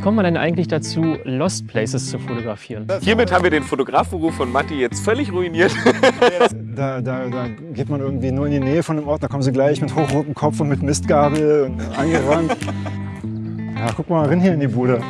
Wie kommt man denn eigentlich dazu, Lost Places zu fotografieren? Hiermit haben wir den Fotografberuf von Matti jetzt völlig ruiniert. Da, da, da geht man irgendwie nur in die Nähe von dem Ort, da kommen sie gleich mit hochrotem Kopf und mit Mistgabel und angerannt. Ja, guck mal rein hier in die Bude.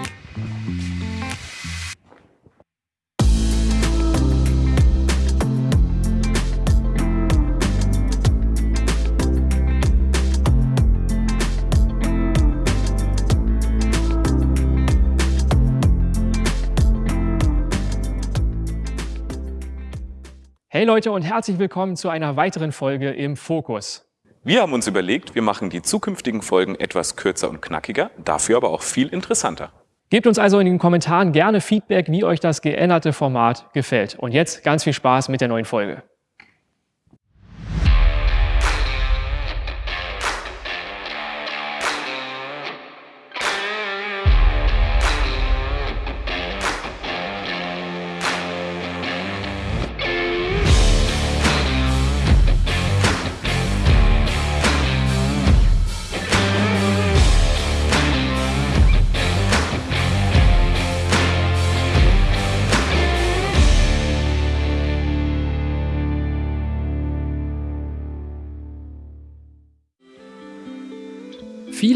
Hey Leute und herzlich willkommen zu einer weiteren Folge im Fokus. Wir haben uns überlegt, wir machen die zukünftigen Folgen etwas kürzer und knackiger, dafür aber auch viel interessanter. Gebt uns also in den Kommentaren gerne Feedback, wie euch das geänderte Format gefällt. Und jetzt ganz viel Spaß mit der neuen Folge.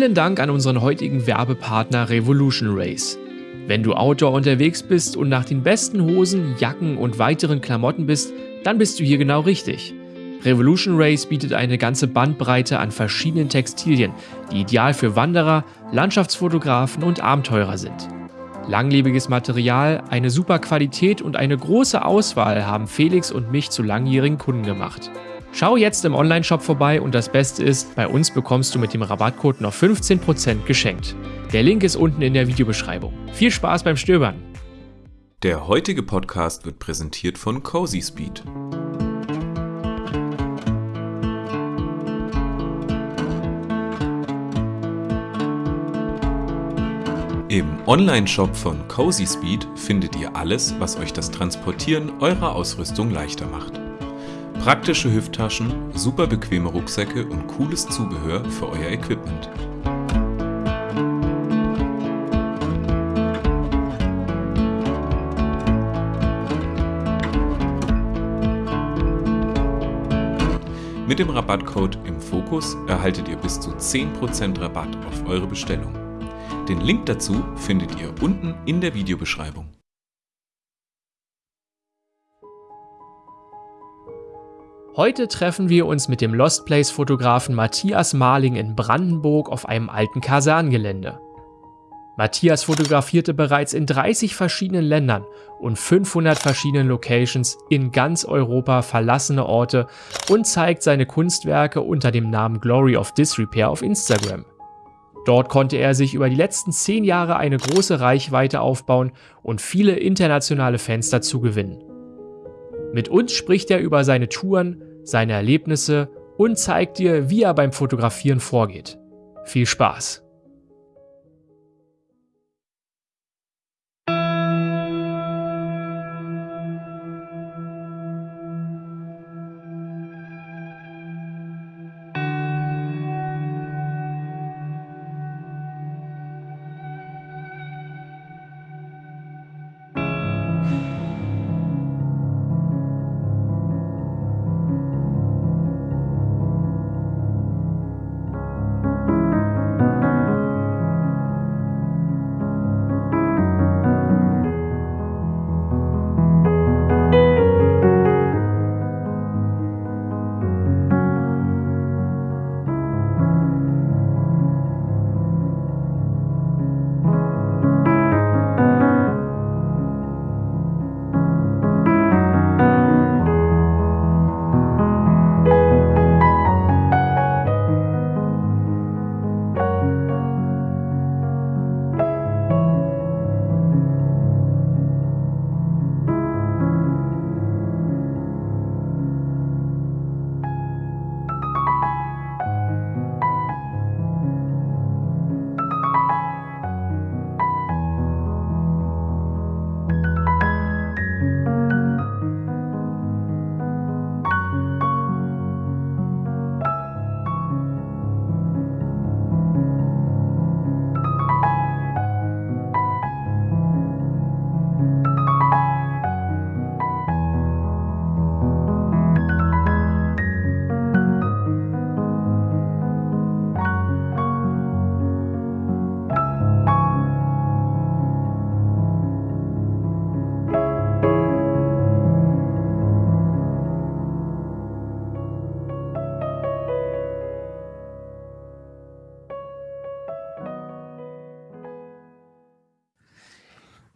Vielen Dank an unseren heutigen Werbepartner Revolution Race. Wenn du Outdoor unterwegs bist und nach den besten Hosen, Jacken und weiteren Klamotten bist, dann bist du hier genau richtig. Revolution Race bietet eine ganze Bandbreite an verschiedenen Textilien, die ideal für Wanderer, Landschaftsfotografen und Abenteurer sind. Langlebiges Material, eine super Qualität und eine große Auswahl haben Felix und mich zu langjährigen Kunden gemacht. Schau jetzt im Onlineshop vorbei und das Beste ist, bei uns bekommst du mit dem Rabattcode noch 15% geschenkt. Der Link ist unten in der Videobeschreibung. Viel Spaß beim Stöbern! Der heutige Podcast wird präsentiert von Cozy Speed. Im Onlineshop von Cozy Speed findet ihr alles, was euch das Transportieren eurer Ausrüstung leichter macht. Praktische Hüfttaschen, super bequeme Rucksäcke und cooles Zubehör für euer Equipment. Mit dem Rabattcode im Fokus erhaltet ihr bis zu 10% Rabatt auf eure Bestellung. Den Link dazu findet ihr unten in der Videobeschreibung. Heute treffen wir uns mit dem Lost Place Fotografen Matthias Marling in Brandenburg auf einem alten Kaserngelände. Matthias fotografierte bereits in 30 verschiedenen Ländern und 500 verschiedenen Locations in ganz Europa verlassene Orte und zeigt seine Kunstwerke unter dem Namen Glory of Disrepair auf Instagram. Dort konnte er sich über die letzten 10 Jahre eine große Reichweite aufbauen und viele internationale Fans dazu gewinnen. Mit uns spricht er über seine Touren, seine Erlebnisse und zeigt dir, wie er beim Fotografieren vorgeht. Viel Spaß!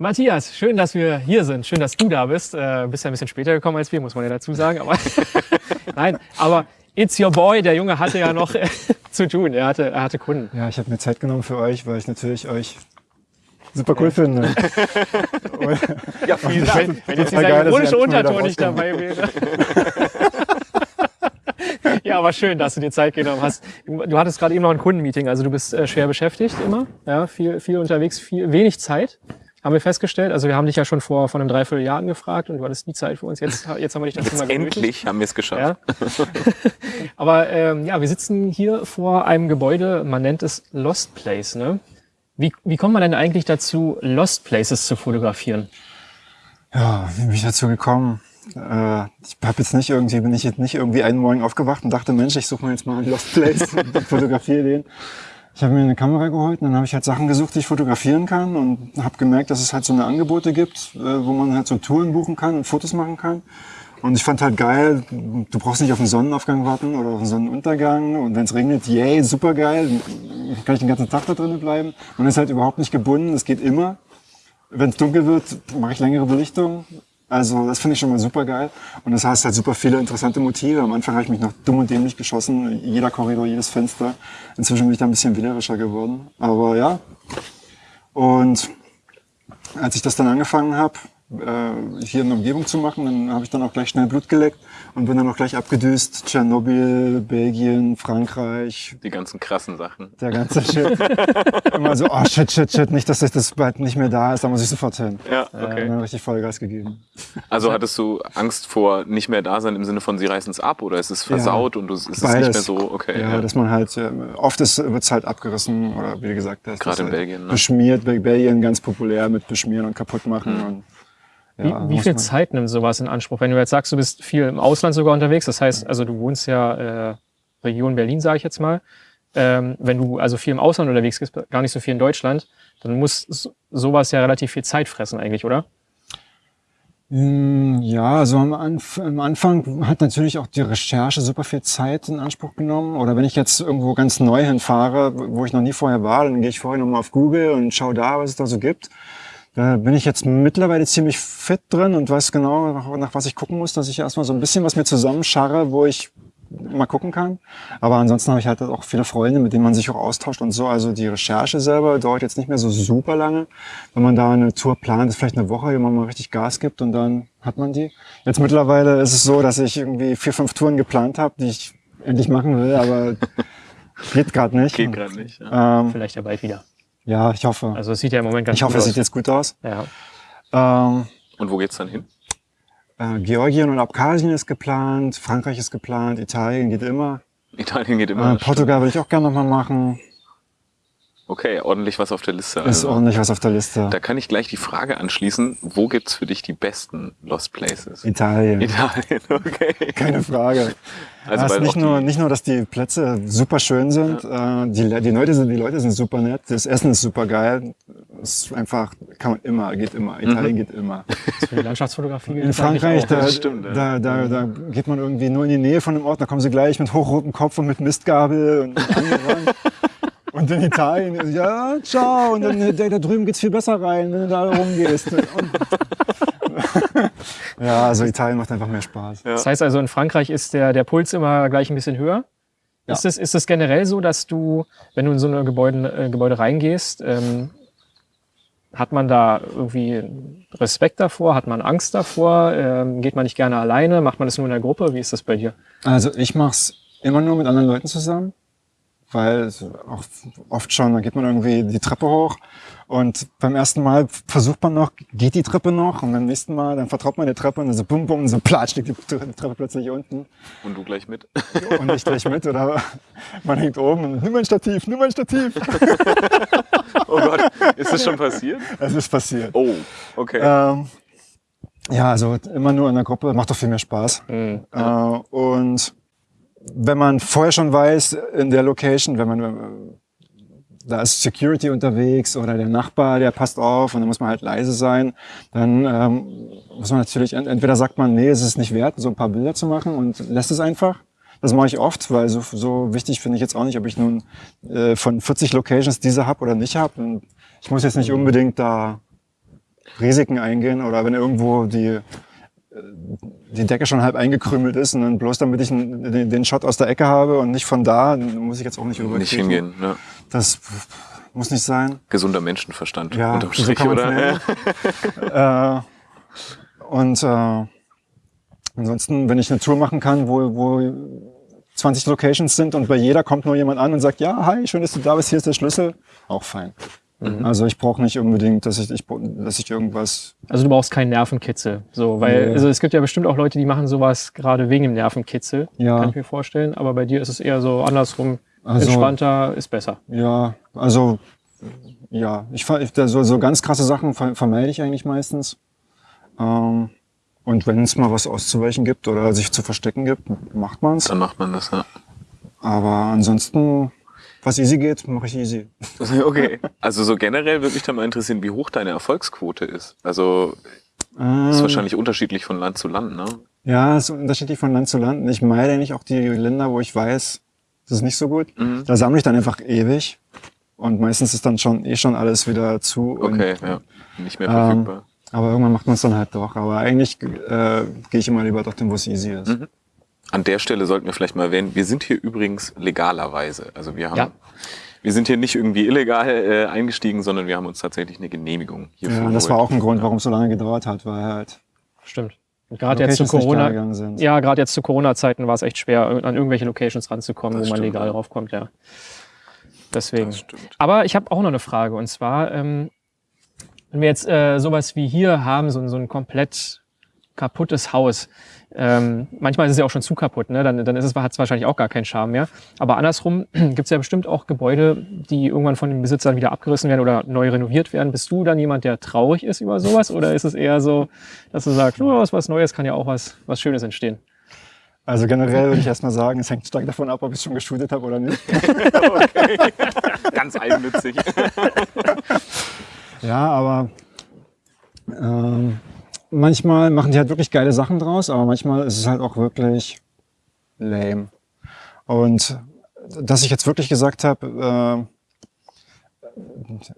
Matthias, schön, dass wir hier sind. Schön, dass du da bist. Äh, bist ja ein bisschen später gekommen als wir, muss man ja dazu sagen. Aber Nein, aber it's your boy. Der Junge hatte ja noch zu tun. Er hatte, er hatte Kunden. Ja, ich habe mir Zeit genommen für euch, weil ich natürlich euch super cool finde. ja, vielen Dank. Wenn jetzt dieser ironische Unterton nicht dabei wäre. ja, aber schön, dass du dir Zeit genommen hast. Du hattest gerade eben noch ein Kundenmeeting, also du bist äh, schwer beschäftigt immer, ja, viel, viel unterwegs, viel, wenig Zeit haben wir festgestellt. Also wir haben dich ja schon vor, vor einem Dreivierteljahr gefragt und du hattest nie Zeit für uns. Jetzt, jetzt haben wir dich dazu jetzt mal gemütlich. Endlich haben wir es geschafft. Ja. Aber ähm, ja, wir sitzen hier vor einem Gebäude, man nennt es Lost Place. Ne? Wie, wie kommt man denn eigentlich dazu, Lost Places zu fotografieren? Ja, wie bin ich dazu gekommen? Äh, ich habe jetzt nicht irgendwie, bin ich jetzt nicht irgendwie einen Morgen aufgewacht und dachte, Mensch, ich suche mir jetzt mal einen Lost Place und fotografiere den. Ich habe mir eine Kamera geholt und dann habe ich halt Sachen gesucht, die ich fotografieren kann und habe gemerkt, dass es halt so eine Angebote gibt, äh, wo man halt so Touren buchen kann und Fotos machen kann. Und ich fand halt geil, du brauchst nicht auf den Sonnenaufgang warten oder auf den Sonnenuntergang. Und wenn es regnet, yay, super geil, kann ich den ganzen Tag da drinnen bleiben. Man ist halt überhaupt nicht gebunden, es geht immer. Wenn es dunkel wird, mache ich längere Belichtung. Also das finde ich schon mal super geil. Und das heißt halt super viele interessante Motive. Am Anfang habe ich mich noch dumm und dämlich geschossen. Jeder Korridor, jedes Fenster. Inzwischen bin ich da ein bisschen wählerischer geworden. Aber ja. Und als ich das dann angefangen habe, äh, hier in der Umgebung zu machen. Dann habe ich dann auch gleich schnell Blut geleckt und bin dann auch gleich abgedüst. Tschernobyl, Belgien, Frankreich. Die ganzen krassen Sachen. Der ganze Shit. Immer so, oh shit, shit, shit, nicht, dass das bald nicht mehr da ist, da muss ich sofort hin. Ja, okay. Äh, dann richtig Vollgas gegeben. Also hattest du Angst vor nicht mehr da sein im Sinne von, sie reißen es ab oder ist es versaut ja, und es ist Beides. nicht mehr so, okay. Ja, ja. dass man halt, äh, oft wird es halt abgerissen oder wie gesagt, das Gerade in Belgien. Ne? Beschmiert, Belgien ganz populär mit Beschmieren und kaputt machen mhm. und ja, wie, wie viel Zeit nimmt sowas in Anspruch? Wenn du jetzt sagst, du bist viel im Ausland sogar unterwegs, das heißt, also du wohnst ja äh, Region Berlin, sage ich jetzt mal. Ähm, wenn du also viel im Ausland unterwegs bist, gar nicht so viel in Deutschland, dann muss sowas ja relativ viel Zeit fressen eigentlich, oder? Hm, ja, also am, Anf am, Anfang hat natürlich auch die Recherche super viel Zeit in Anspruch genommen. Oder wenn ich jetzt irgendwo ganz neu hinfahre, wo ich noch nie vorher war, dann gehe ich vorher nochmal auf Google und schaue da, was es da so gibt. Da bin ich jetzt mittlerweile ziemlich fit drin und weiß genau, nach, nach was ich gucken muss, dass ich erstmal so ein bisschen was mir zusammenscharre, wo ich mal gucken kann. Aber ansonsten habe ich halt auch viele Freunde, mit denen man sich auch austauscht und so. Also die Recherche selber dauert jetzt nicht mehr so super lange. Wenn man da eine Tour plant, ist vielleicht eine Woche, wo man mal richtig Gas gibt und dann hat man die. Jetzt mittlerweile ist es so, dass ich irgendwie vier, fünf Touren geplant habe, die ich endlich machen will, aber geht gerade nicht. Geht gerade nicht. Ja. Ähm, vielleicht ja bald wieder. Ja, ich hoffe. Also es sieht ja im Moment ganz ich gut aus. Ich hoffe, es sieht jetzt gut aus. Ja. Ähm, und wo geht's dann hin? Äh, Georgien und Abkhazien ist geplant, Frankreich ist geplant, Italien geht immer. Italien geht immer. Äh, Portugal will ich auch gerne nochmal machen. Okay, ordentlich was auf der Liste. Ist also. ordentlich was auf der Liste. Da kann ich gleich die Frage anschließen, wo gibt's für dich die besten Lost Places? Italien. Italien, okay. Keine Frage. Also ja, nicht, nur, nicht nur, dass die Plätze super schön sind, ja. äh, die, die, Leute sind, die Leute sind super nett, das Essen ist super geil. Es ist einfach, kann man immer, geht immer. Italien mhm. geht immer. Das für die Landschaftsfotografie In Frankreich, da, stimmt, ja. da, da, da geht man irgendwie nur in die Nähe von dem Ort, da kommen sie gleich mit hochrotem Kopf und mit Mistgabel und. Und in Italien, ja, ciao. Und dann da, da drüben geht's viel besser rein, wenn du da rumgehst. Ja, also Italien macht einfach mehr Spaß. Ja. Das heißt also, in Frankreich ist der, der Puls immer gleich ein bisschen höher. Ja. Ist, es, ist es generell so, dass du, wenn du in so ein Gebäude, äh, Gebäude reingehst, ähm, hat man da irgendwie Respekt davor? Hat man Angst davor? Ähm, geht man nicht gerne alleine? Macht man das nur in der Gruppe? Wie ist das bei dir? Also ich mach's immer nur mit anderen Leuten zusammen weil auch oft schon, da geht man irgendwie die Treppe hoch und beim ersten Mal versucht man noch, geht die Treppe noch und beim nächsten Mal, dann vertraut man die Treppe und dann so bum bum, so platsch, liegt die Treppe plötzlich unten. Und du gleich mit? Und ich gleich mit oder man hängt oben und nimm ein Stativ, nimm ein Stativ. oh Gott, ist das schon passiert? Es ist passiert. Oh, okay. Ähm, ja, also immer nur in der Gruppe, macht doch viel mehr Spaß. Mhm. Äh, und wenn man vorher schon weiß, in der Location, wenn man, da ist Security unterwegs oder der Nachbar, der passt auf und dann muss man halt leise sein, dann ähm, muss man natürlich, entweder sagt man, nee, es ist nicht wert, so ein paar Bilder zu machen und lässt es einfach. Das mache ich oft, weil so, so wichtig finde ich jetzt auch nicht, ob ich nun äh, von 40 Locations diese habe oder nicht habe. Ich muss jetzt nicht unbedingt da Risiken eingehen oder wenn irgendwo die, die Decke schon halb eingekrümelt ist und dann bloß damit ich den, den Shot aus der Ecke habe und nicht von da, muss ich jetzt auch nicht rüber. Nicht hingehen, ne? Das muss nicht sein. Gesunder Menschenverstand Ja, unterm so Strich, man's oder? äh, und äh, ansonsten, wenn ich eine Tour machen kann, wo, wo 20 Locations sind und bei jeder kommt nur jemand an und sagt, ja, hi, schön, dass du da bist, hier ist der Schlüssel, auch fein. Also ich brauche nicht unbedingt, dass ich, ich, dass ich irgendwas. Also du brauchst keinen Nervenkitzel. So, weil, Nee. also es gibt ja bestimmt auch Leute, die machen sowas gerade wegen dem Nervenkitzel. Ja. Kann ich mir vorstellen. Aber bei dir ist es eher so andersrum. Also- Entspannter ist besser. Ja, also ja, ich, ver- ich so, so ganz krasse Sachen ver vermeide ich eigentlich meistens. Ähm, und wenn es mal was auszuweichen gibt oder sich zu verstecken gibt, macht man's. Dann macht man das, ja. Aber ansonsten, was easy geht, mache ich easy. Okay. Also so generell würde mich da mal interessieren, wie hoch deine Erfolgsquote ist. Also Ähm, ist wahrscheinlich unterschiedlich von Land zu Land, ne? Ja, es ist unterschiedlich von Land zu Land. Und Ich meide nicht auch die Länder, wo ich weiß, das ist nicht so gut. Mhm. Da sammle ich dann einfach ewig. Und meistens ist dann schon eh schon alles wieder zu. Und, Okay, ja. Nicht mehr Ähm, verfügbar. Aber irgendwann macht man es dann halt doch. Aber eigentlich äh, gehe ich immer lieber dorthin, wo es easy ist. Mhm. An der Stelle sollten wir vielleicht mal erwähnen, wir sind hier übrigens legalerweise. Also wir haben, Ja. wir sind hier nicht irgendwie illegal äh, eingestiegen, sondern wir haben uns tatsächlich eine Genehmigung hierfür Ja, das war auch ein Grund, warum es so lange gedauert hat, weil halt Stimmt. Und gerade jetzt zu Corona. Ja, gerade jetzt zu Corona-Zeiten war es echt schwer, an irgendwelche Locations ranzukommen, Das wo man stimmt, legal ja. raufkommt, ja. Deswegen. Das stimmt. Aber ich habe auch noch eine Frage und zwar, ähm, wenn wir jetzt äh, sowas wie hier haben, so, ein- so ein komplett kaputtes Haus, ähm, manchmal ist es ja auch schon zu kaputt, ne? dann, dann ist es, hat es wahrscheinlich auch gar keinen Charme mehr. Aber andersrum gibt es ja bestimmt auch Gebäude, die irgendwann von den Besitzern wieder abgerissen werden oder neu renoviert werden. Bist du dann jemand, der traurig ist über sowas oder ist es eher so, dass du sagst, oh, was, was Neues kann ja auch was, was Schönes entstehen? Also generell würde ich erstmal sagen, es hängt stark davon ab, ob ich es schon geshootet habe oder nicht. Ganz eigennützig. Ja, aber ähm, manchmal machen die halt wirklich geile Sachen draus, aber manchmal ist es halt auch wirklich lame. Und dass ich jetzt wirklich gesagt habe, äh,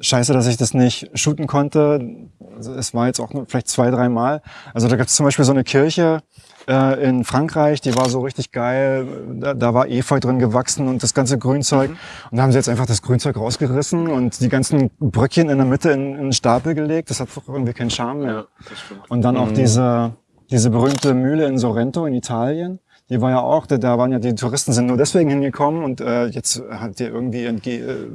scheiße, dass ich das nicht shooten konnte, es war jetzt auch nur vielleicht zwei, drei Mal. Also da gab es zum Beispiel so eine Kirche äh, in Frankreich, die war so richtig geil, da, da war Efeu drin gewachsen und das ganze Grünzeug. Und da haben sie jetzt einfach das Grünzeug rausgerissen und die ganzen Bröckchen in der Mitte in, in einen Stapel gelegt. Das hat doch irgendwie keinen Charme mehr. Ja. Und dann auch diese, diese berühmte Mühle in Sorrento in Italien. Die war ja auch, da, da waren ja die Touristen sind nur deswegen hingekommen und äh, jetzt hat die irgendwie entge äh,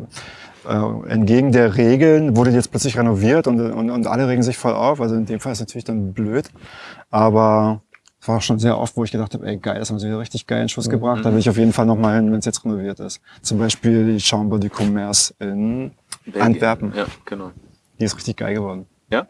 äh, entgegen der Regeln wurde jetzt plötzlich renoviert und, und, und alle regen sich voll auf. Also in dem Fall ist natürlich dann blöd. Aber es war auch schon sehr oft, wo ich gedacht habe, ey geil, das haben sie wieder richtig geil in Schuss gebracht. Da will ich auf jeden Fall noch mal hin, wenn es jetzt renoviert ist. Zum Beispiel die Chambre du Commerce in Belgien. Antwerpen. Ja, genau. Die ist richtig geil geworden. Ja?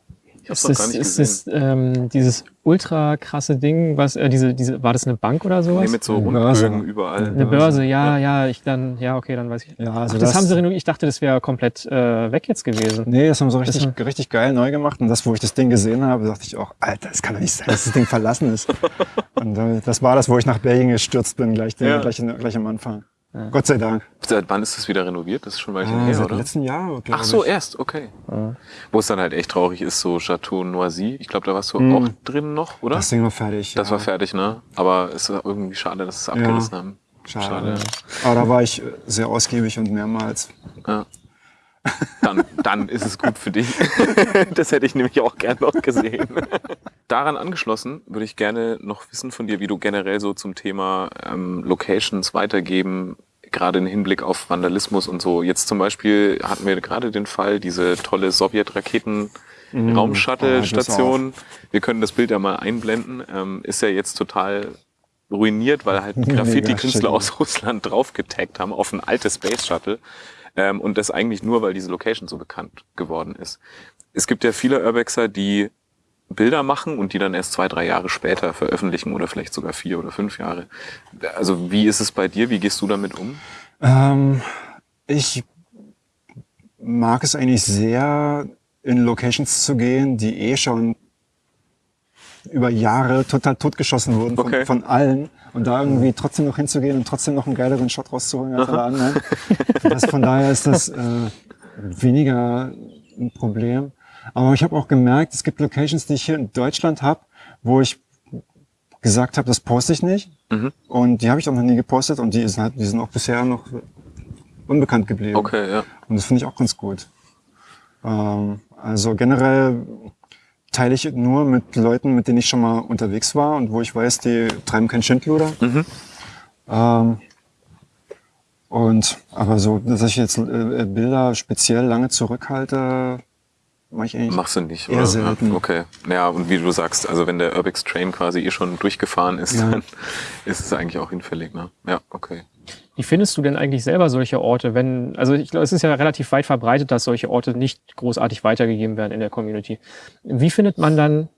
Ist das, gar nicht ist das ähm, dieses ultra krasse Ding, was äh, diese, diese, war das eine Bank oder sowas? Nee, mit so. Rundbögen überall. Eine Börse, ja, ja, ich dann, ja, okay, dann weiß ich. Ja, Ach, also das, das- haben sie renoviert. Ich dachte, das wäre komplett äh, weg jetzt gewesen. Nee, das haben sie richtig, Das- richtig geil neu gemacht. Und das, wo ich das Ding gesehen habe, dachte ich auch, Alter, das kann doch nicht sein, dass das Ding verlassen ist. Und äh, das war das, wo ich nach Belgien gestürzt bin, gleich, den, Ja. gleich, gleich am Anfang. Gott sei Dank. Seit wann ist das wieder renoviert? Das ist schon ein Weilchen Ah, her, seit oder? letzten Jahr, Ach so, ich. erst, okay. Wo es dann halt echt traurig ist, so Chateau Noisy. Ich glaube, da warst du Mhm. auch drin noch, oder? Das Ding war fertig. Das ja. war fertig, ne? Aber es ist irgendwie schade, dass es abgerissen haben. Schade. Aber da war ich äh, sehr ausgiebig und mehrmals. Ja. Dann, dann ist es gut für dich. Das hätte ich nämlich auch gern noch gesehen. Daran angeschlossen würde ich gerne noch wissen von dir, wie du generell so zum Thema ähm, Locations weitergeben, gerade im Hinblick auf Vandalismus und so. Jetzt zum Beispiel hatten wir gerade den Fall, diese tolle Sowjet-Raketen. Oh, Raumshuttle-Station. Wir können das Bild ja mal einblenden. Ähm, ist ja jetzt total ruiniert, weil halt Graffiti-Künstler aus Russland draufgetaggt haben auf ein altes Space Shuttle. Ähm, und das eigentlich nur, weil diese Location so bekannt geworden ist. Es gibt ja viele Urbexer, die Bilder machen und die dann erst zwei, drei Jahre später veröffentlichen oder vielleicht sogar vier oder fünf Jahre. Also wie ist es bei dir? Wie gehst du damit um? Ähm, ich mag es eigentlich sehr, in Locations zu gehen, die eh schon über Jahre total totgeschossen wurden von, Okay. von allen und da irgendwie trotzdem noch hinzugehen und trotzdem noch einen geileren Shot rauszuholen als alle anderen. Das, von daher ist das äh, weniger ein Problem. Aber ich habe auch gemerkt, es gibt Locations, die ich hier in Deutschland habe, wo ich gesagt habe, das poste ich nicht. Mhm. Und die habe ich auch noch nie gepostet und die sind, halt, die sind auch bisher noch unbekannt geblieben. Okay, ja. Und das finde ich auch ganz gut. Ähm, also generell teile ich nur mit Leuten, mit denen ich schon mal unterwegs war und wo ich weiß, die treiben kein Schindluder. Mhm. Ähm, und aber so, dass ich jetzt äh, Bilder speziell lange zurückhalte, mache ich eigentlich. Machst du nicht, Eher oder? selten. Ja, okay. Naja, und wie du sagst, also wenn der Urbex Train quasi eh schon durchgefahren ist, Ja. dann ist es eigentlich auch hinfällig, ne? Ja, okay. Wie findest du denn eigentlich selber solche Orte, wenn, also ich glaube, es ist ja relativ weit verbreitet, dass solche Orte nicht großartig weitergegeben werden in der Community. Wie findet man dann,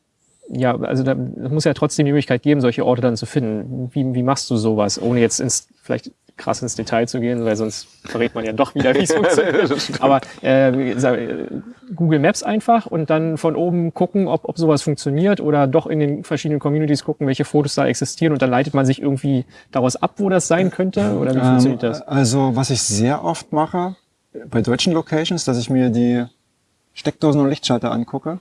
ja, also da muss ja trotzdem die Möglichkeit geben, solche Orte dann zu finden. Wie, wie machst du sowas, ohne jetzt ins, vielleicht krass ins Detail zu gehen, weil sonst verrät man ja doch wieder, wie es funktioniert. Aber äh, äh, Google Maps einfach und dann von oben gucken, ob, ob sowas funktioniert oder doch in den verschiedenen Communities gucken, welche Fotos da existieren und dann leitet man sich irgendwie daraus ab, wo das sein könnte oder wie funktioniert Ähm, das? Also was ich sehr oft mache bei deutschen Locations, dass ich mir die Steckdosen und Lichtschalter angucke.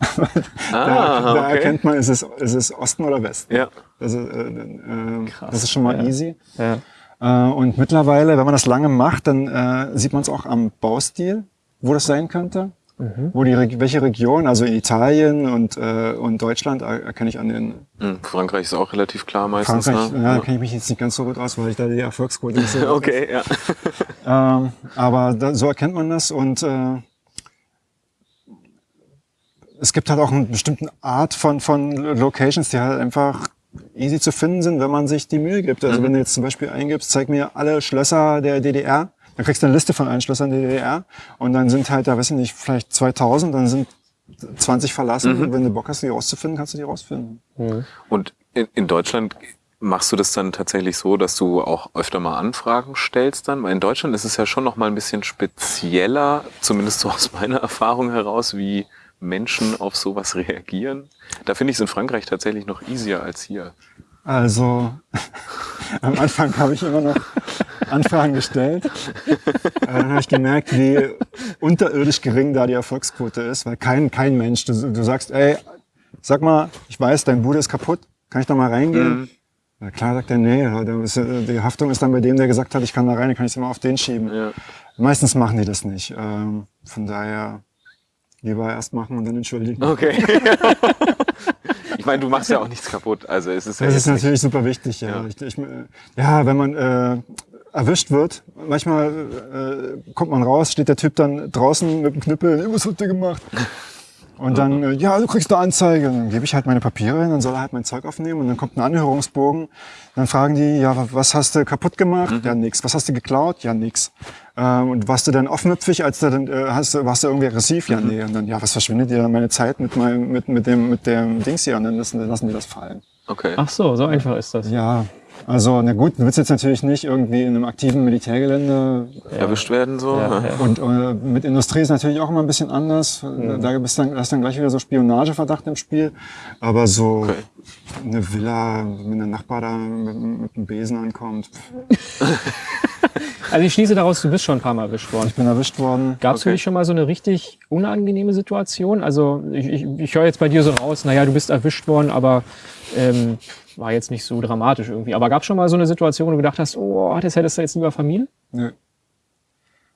da, Ah, da okay. erkennt man, ist es, ist es Osten oder Westen. Ja. Das ist, äh, äh, Krass, das ist schon mal ja. easy. Ja. Äh, und mittlerweile, wenn man das lange macht, dann äh, sieht man es auch am Baustil, wo das sein könnte. Mhm. Wo die, Reg- welche Region, also Italien und, äh, und Deutschland, er- erkenne ich an den Hm, Frankreich ist auch relativ klar meistens, Frankreich, ne? ja, da kenne ich mich jetzt nicht ganz so gut aus, weil ich da die Erfolgsquote nicht so Okay, ja. Ähm, aber da, so erkennt man das und äh, es gibt halt auch eine bestimmte Art von, von Locations, die halt einfach easy zu finden sind, wenn man sich die Mühe gibt. Also wenn du jetzt zum Beispiel eingibst, zeig mir alle Schlösser der DDR, dann kriegst du eine Liste von allen Schlössern der DDR und dann sind halt, da weiß ich nicht, vielleicht 2000, dann sind 20 verlassen. Und wenn du Bock hast, die rauszufinden, kannst du die rausfinden. Und in, in Deutschland machst du das dann tatsächlich so, dass du auch öfter mal Anfragen stellst dann? Weil in Deutschland ist es ja schon noch mal ein bisschen spezieller, zumindest so aus meiner Erfahrung heraus, wie Menschen auf sowas reagieren. Da finde ich es in Frankreich tatsächlich noch easier als hier. Also am Anfang habe ich immer noch Anfragen gestellt. Dann habe ich gemerkt, wie unterirdisch gering da die Erfolgsquote ist, weil kein, kein Mensch, du, du sagst, ey, sag mal, ich weiß, dein Bude ist kaputt, kann ich da mal reingehen? Na klar sagt er, nee, äh, die Haftung ist dann bei dem, der gesagt hat, ich kann da rein, dann kann ich es immer auf den schieben. Ja. Meistens machen die das nicht. Ähm, von daher lieber erst machen und dann entschuldigen. Okay. ich meine, du machst ja auch nichts kaputt. Also es ist ja Das ist natürlich super wichtig, ja. Ja. Ich, ich, ja, wenn man äh, erwischt wird, manchmal äh, kommt man raus, steht der Typ dann draußen mit dem Knüppel, "Ey, was habt ihr gemacht? Und dann, äh, ja, du kriegst eine Anzeige. Dann gebe ich halt meine Papiere hin, dann soll er halt mein Zeug aufnehmen und dann kommt ein Anhörungsbogen. Dann fragen die, ja, wa- was hast du kaputt gemacht? Ja, nix. Was hast du geklaut? Ja, nix. Ähm, und warst du dann offenmüpfig, als du dann, äh, hast, du- warst du irgendwie aggressiv? Ja, nee. Und dann, ja, was verschwindet dir dann meine Zeit mit meinem, mit, mit dem, mit dem Dings hier? Und dann lassen, dann lassen die das fallen. Okay. Ach so, so einfach ist das. Ja, also na gut, du willst jetzt natürlich nicht irgendwie in einem aktiven Militärgelände Erwischt werden so. Ja, ja. und äh, mit Industrie ist natürlich auch immer ein bisschen anders. Da bist dann, da ist dann gleich wieder so Spionageverdacht im Spiel. Aber so Okay. eine Villa, wenn der Nachbar da mit, mit einem Besen ankommt, Also ich schließe daraus, du bist schon ein paar Mal erwischt worden. ich bin erwischt worden. Gab es für Okay. dich schon mal so eine richtig unangenehme Situation? Also ich, ich, ich höre jetzt bei dir so raus, naja, du bist erwischt worden, aber ähm, war jetzt nicht so dramatisch irgendwie. Aber gab es schon mal so eine Situation, wo du gedacht hast, oh, das hättest du jetzt lieber vermieden? Nö.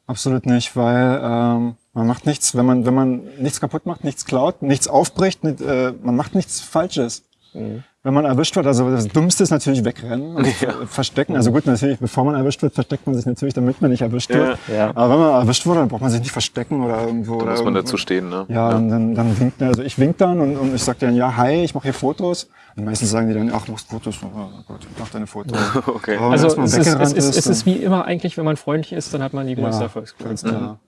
Absolut nicht, weil ähm, man macht nichts, wenn man, wenn man nichts kaputt macht, nichts klaut, nichts aufbricht, nicht, äh, man macht nichts Falsches. Wenn man erwischt wird, also das Dümmste ist natürlich wegrennen und Ja. ver- verstecken. Also gut, natürlich, bevor man erwischt wird, versteckt man sich natürlich, damit man nicht erwischt wird. Ja. Ja. Aber wenn man erwischt wurde, dann braucht man sich nicht verstecken oder irgendwo. Da oder muss man irgendwo. dazu stehen, ne? Ja, und dann, dann winkt, also ich wink dann und, und ich sag dann, ja, hi, ich mache hier Fotos. Und meistens sagen die dann, ach, du machst Fotos. Oh Gott, mach deine Fotos. Okay. Aber Also es ist, es, ist, es dann- ist wie immer eigentlich, wenn man freundlich ist, dann hat man die größte ja, Erfolgsquote. ganz klar.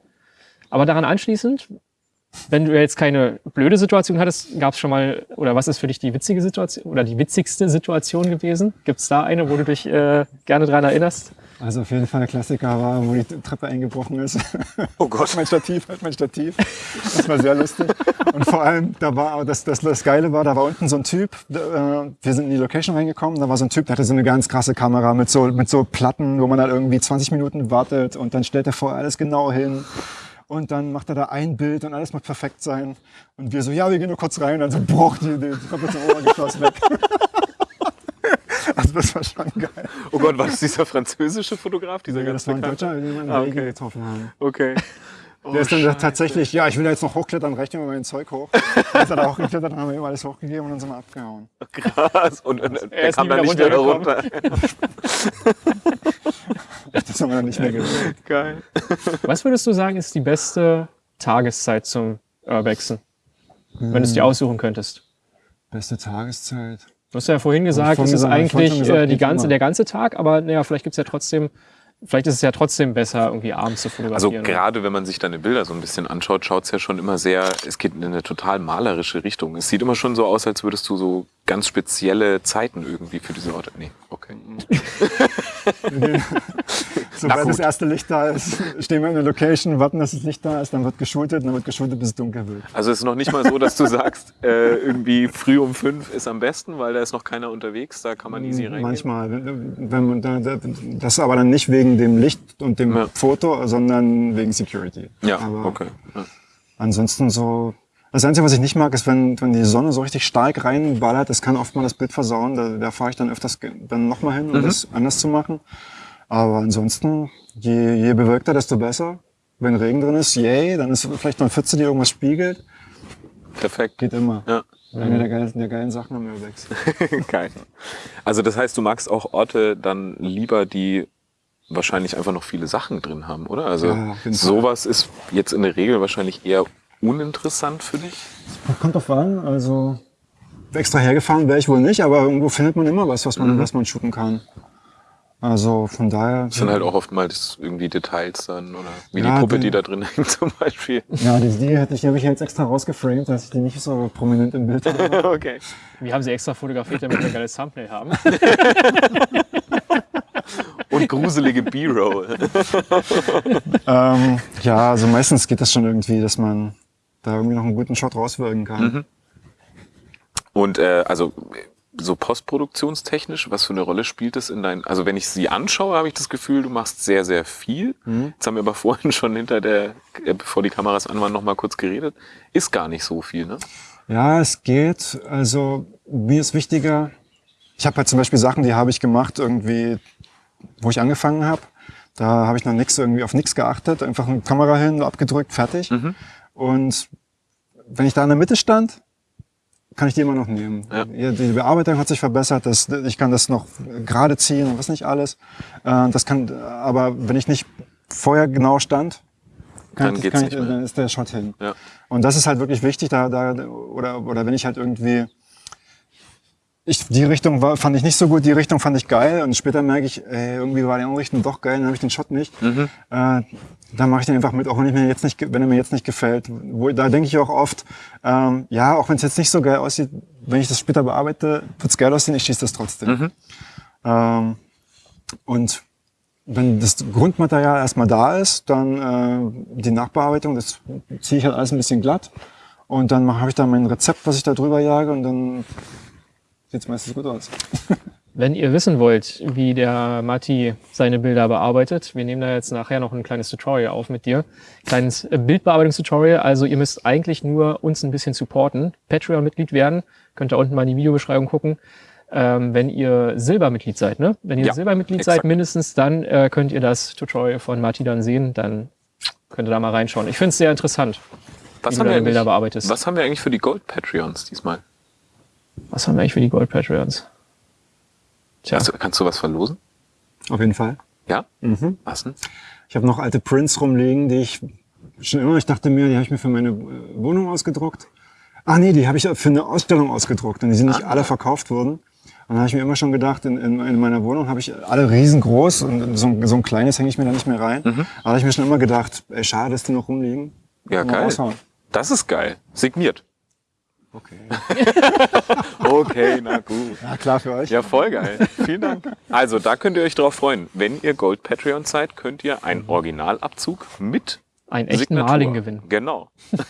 Aber daran anschließend, wenn du jetzt keine blöde Situation hattest, gab es schon mal, oder was ist für dich die witzige Situation oder die witzigste Situation gewesen? Gibt es da eine, wo du dich äh, gerne dran erinnerst? Also auf jeden Fall der Klassiker war, wo die Treppe eingebrochen ist. Oh Gott. mein Stativ, halt mein Stativ. Das war sehr lustig. Und vor allem, da war, das, das, das Geile war, da war unten so ein Typ, da, äh, wir sind in die Location reingekommen, da war so ein Typ, der hatte so eine ganz krasse Kamera mit so, mit so Platten, wo man halt irgendwie 20 Minuten wartet und dann stellt er vorher alles genau hin. Und dann macht er da ein Bild und alles muss perfekt sein. Und wir so, ja, wir gehen nur kurz rein. Und dann so, boah, die, die komplette Obergeschoss weg. also das war schon geil. Oh Gott, war das dieser französische Fotograf? Dieser Ja, ganz das war ein? Deutscher, den wir in Ah, okay. getroffen haben. Okay. Oh, Der ist dann Scheiße. tatsächlich, ja, ich will da jetzt noch hochklettern, rechnen wir mein Zeug hoch. Dann ist er da hochgeklettert, dann haben wir ihm alles hochgegeben und dann sind wir abgehauen. Krass. Und, und er ist kam dann nicht mehr runter. Das haben wir dann nicht mehr gesehen. Geil. Was würdest du sagen, ist die beste Tageszeit zum Urbexen? Wenn du es Hm. dir aussuchen könntest. Beste Tageszeit. Du hast ja vorhin gesagt, es ist eigentlich gesagt, äh, die ganze, immer. der ganze Tag, aber naja, vielleicht gibt's ja trotzdem, vielleicht ist es ja trotzdem besser, irgendwie abends zu Also fotografieren. gerade wenn man sich deine Bilder so ein bisschen anschaut, schaut es ja schon immer sehr, es geht in eine total malerische Richtung. Es sieht immer schon so aus, als würdest du so ganz spezielle Zeiten irgendwie für diese Orte. Nee, okay. Sobald das erste Licht da ist, stehen wir in der Location, warten, dass das Licht da ist, dann wird geschultet, dann wird geschultet, bis es dunkel wird. Also es ist noch nicht mal so, dass du sagst, äh, irgendwie früh um fünf ist am besten, weil da ist noch keiner unterwegs, da kann man easy reingehen. Manchmal. Wenn man da, da, das aber dann nicht wegen dem Licht und dem Ja. Foto, sondern wegen Security. Ja, aber okay. Ja. Ansonsten so. Das Einzige, was ich nicht mag, ist, wenn, wenn die Sonne so richtig stark reinballert, das kann oft mal das Bild versauen. Da, da fahre ich dann öfters dann nochmal hin, um Mhm. das anders zu machen. Aber ansonsten, je, je bewölkter, desto besser. Wenn Regen drin ist, yay, dann ist vielleicht noch eine Pfütze, die irgendwas spiegelt. Perfekt. Geht immer. Ja. Eine der geilen, der geilen Sachen am Urbex. Geil. Also das heißt, du magst auch Orte dann lieber, die wahrscheinlich einfach noch viele Sachen drin haben, oder? Also Ja, sowas ist jetzt in der Regel wahrscheinlich eher uninteressant für dich. Kommt drauf an, also extra hergefahren wäre ich wohl nicht, aber irgendwo findet man immer was, was man, was man shooten kann. Also von daher. Das sind halt auch oftmals irgendwie Details dann oder wie Ja, die Puppe, die- die da drin hängt zum Beispiel. Ja, die, die hätte ich, die habe ich jetzt extra rausgeframed, dass ich die nicht so prominent im Bild habe. okay. Wir haben sie extra fotografiert, damit wir ein geiles Thumbnail haben. Und gruselige B-Roll. ähm, ja, also meistens geht das schon irgendwie, dass man da irgendwie noch einen guten Shot rauswirken kann. Und äh, also so postproduktionstechnisch, was für eine Rolle spielt es in dein? Also wenn ich sie anschaue, habe ich das Gefühl, du machst sehr, sehr viel. Jetzt haben wir aber vorhin schon hinter der, äh, bevor die Kameras an waren, noch mal kurz geredet. Ist gar nicht so viel, ne? Ja, es geht. Also mir ist wichtiger, ich habe halt zum Beispiel Sachen, die habe ich gemacht irgendwie, wo ich angefangen habe. Da habe ich noch nichts irgendwie auf nichts geachtet, einfach eine Kamera hin, abgedrückt, fertig. Und wenn ich da in der Mitte stand, kann ich die immer noch nehmen. Ja. Die Bearbeitung hat sich verbessert, das, ich kann das noch gerade ziehen und was nicht alles. Äh, Das kann, aber wenn ich nicht vorher genau stand, kann Dann ich, geht's kann nicht ich, dann ist der Shot hin. Ja. Und das ist halt wirklich wichtig, da, da oder, oder wenn ich halt irgendwie ich, die Richtung war, fand ich nicht so gut, die Richtung fand ich geil und später merke ich, ey, irgendwie war die andere Richtung doch geil, dann habe ich den Shot nicht. Mhm. Äh, dann mache ich den einfach mit, auch wenn, ich mir jetzt nicht, wenn er mir jetzt nicht gefällt. Wo, da denke ich auch oft, ähm, ja, auch wenn es jetzt nicht so geil aussieht, wenn ich das später bearbeite, wird's geil aussehen, ich schieße das trotzdem. Mhm. Ähm, und wenn das Grundmaterial erstmal da ist, dann äh, die Nachbearbeitung, das ziehe ich halt alles ein bisschen glatt. Und dann habe ich da mein Rezept, was ich da drüber jage und dann sieht's meistens gut aus. Wenn ihr wissen wollt, wie der Matti seine Bilder bearbeitet, wir nehmen da jetzt nachher noch ein kleines Tutorial auf mit dir. Kleines Bildbearbeitungstutorial. Also ihr müsst eigentlich nur uns ein bisschen supporten. Patreon-Mitglied werden. Könnt ihr unten mal in die Videobeschreibung gucken. Ähm, wenn ihr Silbermitglied seid, ne? Wenn ihr Ja, Silbermitglied exakt. seid mindestens, dann äh, könnt ihr das Tutorial von Matti dann sehen. Dann könnt ihr da mal reinschauen. Ich finde es sehr interessant, Was wie haben, du wir deine Bilder bearbeitest. was haben wir eigentlich für die Gold-Patreons diesmal? Was haben wir eigentlich für die Gold-Patreons? Tja, Also, kannst du was verlosen? Auf jeden Fall. Ja? Mhm. Was denn? Ich habe noch alte Prints rumliegen, die ich schon immer, ich dachte mir, die habe ich mir für meine äh, Wohnung ausgedruckt. Ah nee, die habe ich für eine Ausstellung ausgedruckt und die sind nicht Ah. alle verkauft worden. Und dann habe ich mir immer schon gedacht, in, in, in meiner Wohnung habe ich alle riesengroß und so, ein- so ein kleines hänge ich mir da nicht mehr rein. Aber da habe ich mir schon immer gedacht, ey, schade, dass die noch rumliegen. Ja, geil. raushauen. Das ist geil. Signiert. Okay. Okay, na gut. Ja, klar für euch. Ja, voll geil. Vielen Dank. Also, da könnt ihr euch drauf freuen. Wenn ihr Gold Patreon seid, könnt ihr einen Originalabzug mit einen echten Signatur. Maling gewinnen. Genau.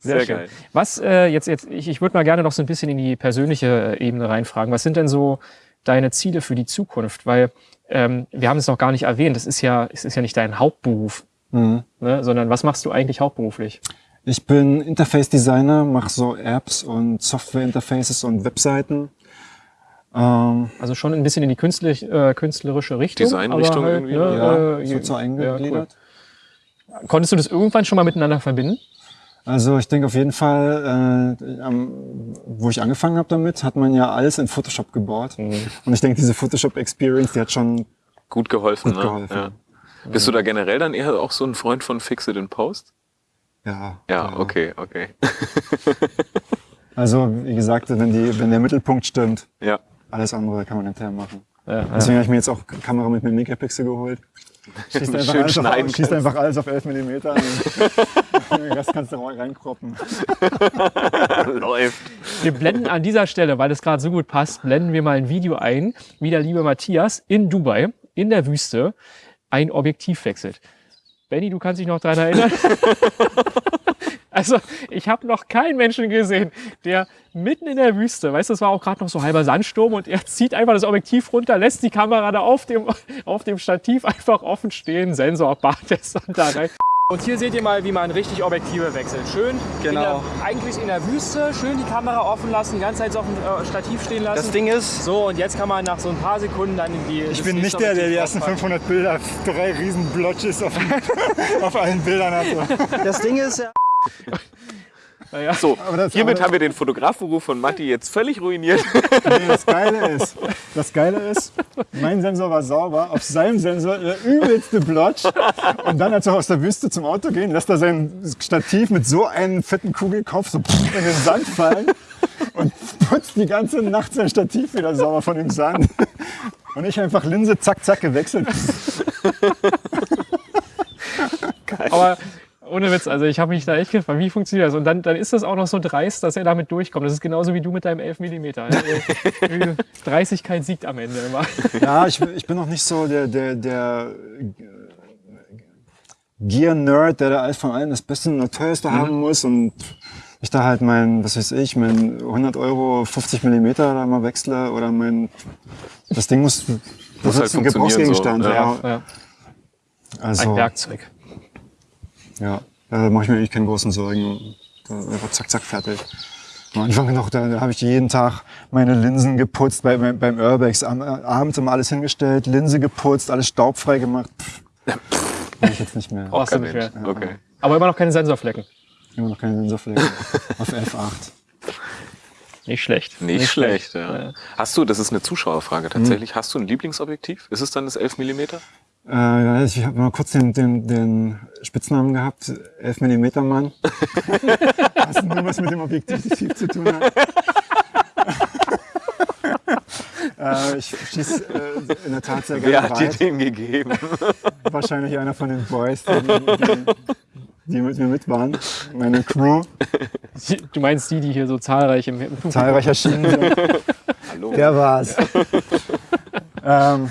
Sehr, Sehr schön. geil. Was äh, jetzt, jetzt, ich, ich würde mal gerne noch so ein bisschen in die persönliche äh, Ebene reinfragen. Was sind denn so deine Ziele für die Zukunft? Weil ähm, wir haben es noch gar nicht erwähnt, das ist ja, es ist ja nicht dein Hauptberuf, Mhm. ne? sondern was machst du eigentlich hauptberuflich? Ich bin Interface-Designer, mache so Apps und Software-Interfaces und Webseiten. Ähm, Also schon ein bisschen in die künstlich, äh, künstlerische Richtung. Designrichtung aber irgendwie, Ne, ja, äh, so, so eingegliedert. ja, cool. Konntest du das irgendwann schon mal miteinander verbinden? Also ich denke auf jeden Fall, äh, am, wo ich angefangen habe damit, hat man ja alles in Photoshop gebaut. Mhm. Und ich denke, diese Photoshop-Experience, die hat schon Gut geholfen, Gut ne? geholfen. Ja. Bist du da generell dann eher auch so ein Freund von Fix It in Post? Ja. Ja, okay, okay. Also, wie gesagt, wenn, die, wenn der Mittelpunkt stimmt, Ja. alles andere kann man hinterher machen. Ja, Deswegen habe ich mir jetzt auch Kamera mit einem Megapixel geholt. Schießt einfach, Schön alles auf, schießt kannst. einfach alles auf 11 mm. Den Rest kannst du reinkroppen. Läuft. Wir blenden an dieser Stelle, weil es gerade so gut passt, blenden wir mal ein Video ein, wie der liebe Matthias in Dubai, in der Wüste, ein Objektiv wechselt. Benny, du kannst dich noch daran erinnern? also, ich habe noch keinen Menschen gesehen, der mitten in der Wüste, weißt du, es war auch gerade noch so halber Sandsturm und er zieht einfach das Objektiv runter, lässt die Kamera da auf dem, auf dem Stativ einfach offen stehen, Sensor, Bartest und da rein. Und hier seht ihr mal, wie man richtig Objektive wechselt. Schön, Genau. in der, eigentlich in der Wüste, schön die Kamera offen lassen, die ganze Zeit so auf dem äh, Stativ stehen lassen. Das Ding ist, so, und jetzt kann man nach so ein paar Sekunden dann in die. Ich bin nicht der, der die ersten draufpacken. 500 Bilder, drei riesen Blotches auf, auf allen Bildern hatte. das Ding ist ja, Naja. So, Aber das- hiermit aber- haben wir den Fotografberuf von Matti jetzt völlig ruiniert. Nee, das Geile ist, das Geile ist, mein Sensor war sauber, auf seinem Sensor der übelste Blotch. Und dann, als wir aus der Wüste zum Auto gehen, lässt er sein Stativ mit so einem fetten Kugelkopf so in den Sand fallen und putzt die ganze Nacht sein Stativ wieder sauber von dem Sand. Und ich einfach Linse zack, zack gewechselt. Aber ohne Witz, also ich habe mich da echt gefragt, wie funktioniert das? Und dann, dann ist das auch noch so dreist, dass er damit durchkommt. Das ist genauso wie du mit deinem 11 mm. Dreistigkeit siegt am Ende immer. Ja, ich, ich bin noch nicht so der, der, der Gear-Nerd, der da alles von allem das Beste und das Teuerste haben muss und ich da halt mein, was weiß ich, mein 100 Euro 50 Millimeter da mal wechsle oder mein, das Ding muss, das Muss halt ist ein Gebrauchsgegenstand. so, ja. Ja, Also, ein Werkzeug. Ja, da mache ich mir eigentlich keine großen Sorgen. Da einfach zack, zack, fertig. Am Anfang noch, da, da habe ich jeden Tag meine Linsen geputzt bei, beim, beim Urbex. Am, abends immer alles hingestellt, Linse geputzt, alles staubfrei gemacht. Pff, mach ich jetzt nicht mehr. Du Kein nicht mehr. Okay. Aber immer noch keine Sensorflecken. Immer noch keine Sensorfläche. Auf F8. Nicht schlecht. Nicht, schlecht, ja. Hast du, das ist eine Zuschauerfrage tatsächlich, hast du ein Lieblingsobjektiv? Ist es dann das 11 mm? Äh, ich habe mal kurz den, den, den Spitznamen gehabt, 11 mm Mann. was nur was mit dem Objektiv zu tun hat. äh, ich schieße äh, in der Tat sehr Wer gerne hat dir den gegeben? Wahrscheinlich einer von den Boys, die, die, die mit mir mit waren. Meine Crew, Du meinst die, die hier so zahlreich im, im zahlreich erschienen sind. Hallo. Der war's. ähm,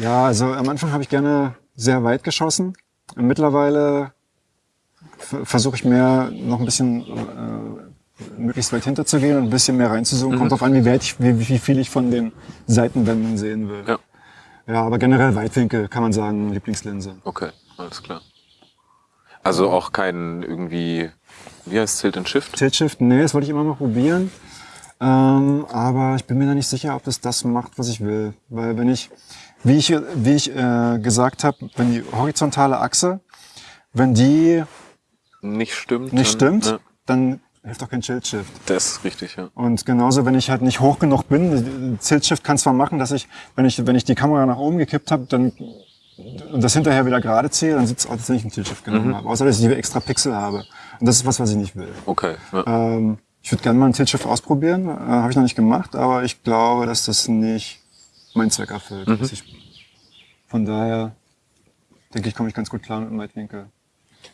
ja, also am Anfang habe ich gerne sehr weit geschossen. Mittlerweile versuche ich mehr noch ein bisschen äh, möglichst weit hinterzugehen und ein bisschen mehr reinzuzoomen. Kommt drauf an, wie, weit ich, wie, wie viel ich von den Seitenwänden sehen will. Ja. Ja, aber generell Weitwinkel kann man sagen, Lieblingslinse. Okay, alles klar. Also auch kein irgendwie, wie heißt Tilt and Shift? Tilt Shift, nee, das wollte ich immer mal probieren. Ähm, aber ich bin mir da nicht sicher, ob das das macht, was ich will. Weil wenn ich, wie ich, wie ich äh, gesagt habe, wenn die horizontale Achse, wenn die Nicht stimmt. nicht dann- stimmt, Ja, dann hilft auch kein Tilt Shift. das ist richtig, ja. Und genauso, wenn ich halt nicht hoch genug bin, Tilt Shift kann zwar machen, dass ich, wenn ich, wenn ich die Kamera nach oben gekippt habe, dann und das hinterher wieder gerade ziehe, dann sieht es aus, als wenn ich einen Tilt Shift genommen habe. Außer, dass ich die extra Pixel habe. Und das ist was, was ich nicht will. Okay. Ja. Ähm, ich würde gerne mal einen Tilt-Shift ausprobieren. Äh, Habe ich noch nicht gemacht, aber ich glaube, dass das nicht meinen Zweck erfüllt. Dass ich, von daher denke ich, komme ich ganz gut klar mit dem Weitwinkel.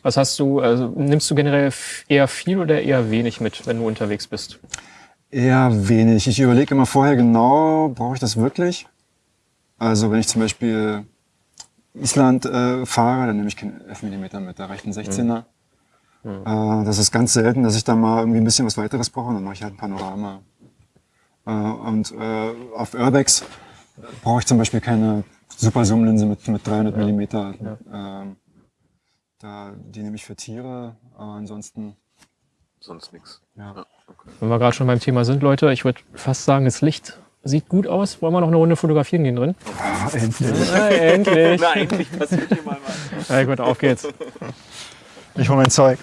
Was hast du, also nimmst du generell eher viel oder eher wenig mit, wenn du unterwegs bist? Eher wenig. Ich überlege immer vorher genau, brauche ich das wirklich? Also wenn ich zum Beispiel Island äh, fahre, dann nehme ich keinen 11 mm mit, da reicht ein 16er. Äh, das ist ganz selten, dass ich da mal irgendwie ein bisschen was weiteres brauche, dann mache ich halt ein Panorama. Äh, und äh, auf Urbex brauche ich zum Beispiel keine Super Zoomlinse mit, mit 300 ja. Millimeter. Ja. Ähm, da, die nehme ich für Tiere, aber ansonsten... Sonst nichts. Ja. ja okay. Wenn wir gerade schon beim Thema sind, Leute, ich würde fast sagen, das Licht sieht gut aus. Wollen wir noch eine Runde fotografieren gehen drin? Ah, endlich. Ja, endlich. Na, endlich passiert hier mal was. Ja, gut, auf geht's. Ich hole mein Zeug.